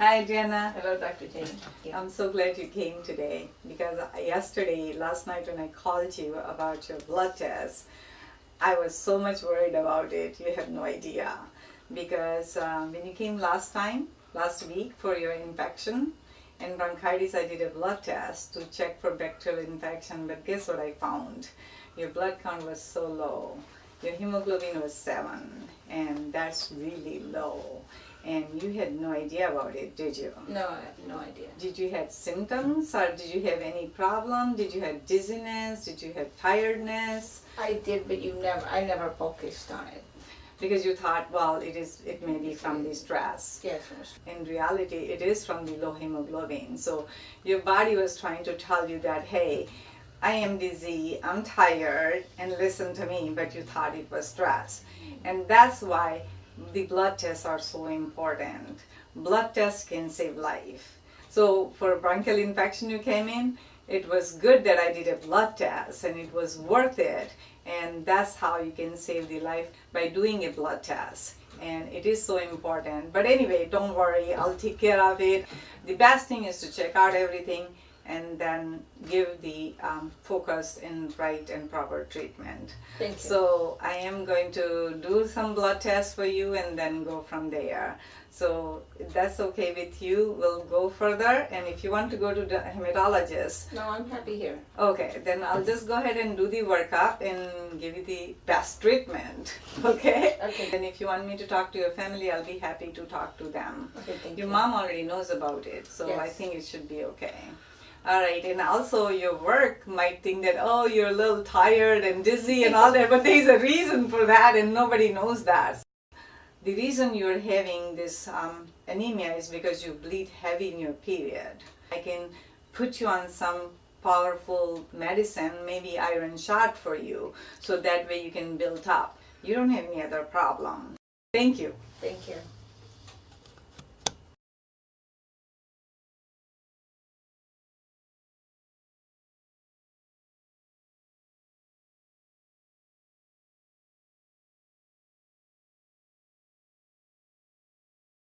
Hi, Jenna. Hello, Dr. Jane. I'm so glad you came today because yesterday, last night, when I called you about your blood test, I was so much worried about it. You have no idea. Because um, when you came last time, last week, for your infection and bronchitis, I did a blood test to check for bacterial infection. But guess what I found? Your blood count was so low. Your hemoglobin was 7, and that's really low and you had no idea about it, did you? No, I had no idea. Did you have symptoms or did you have any problem? Did you have dizziness? Did you have tiredness? I did, but you never. I never focused on it. Because you thought, well, it is. It may be from the stress. Yes. In reality, it is from the low hemoglobin. So your body was trying to tell you that, hey, I am dizzy, I'm tired, and listen to me. But you thought it was stress, and that's why the blood tests are so important. Blood tests can save life. So for bronchial infection you came in, it was good that I did a blood test and it was worth it. And that's how you can save the life by doing a blood test. And it is so important. But anyway, don't worry, I'll take care of it. The best thing is to check out everything and then give the um, focus in right and proper treatment. Thank you. So I am going to do some blood tests for you and then go from there. So if that's okay with you, we'll go further. And if you want to go to the hematologist, no, I'm happy here. Okay, then I'll just go ahead and do the workup and give you the best treatment. Okay. Okay. And if you want me to talk to your family, I'll be happy to talk to them. Okay, thank Your you. Your mom already knows about it, so I think it should be okay. All right, and also your work might think that, oh, you're a little tired and dizzy and all that, but there's a reason for that and nobody knows that. The reason you're having this um, anemia is because you bleed heavy in your period. I can put you on some powerful medicine, maybe iron shot for you, so that way you can build up. You don't have any other problem. Thank you. Thank you.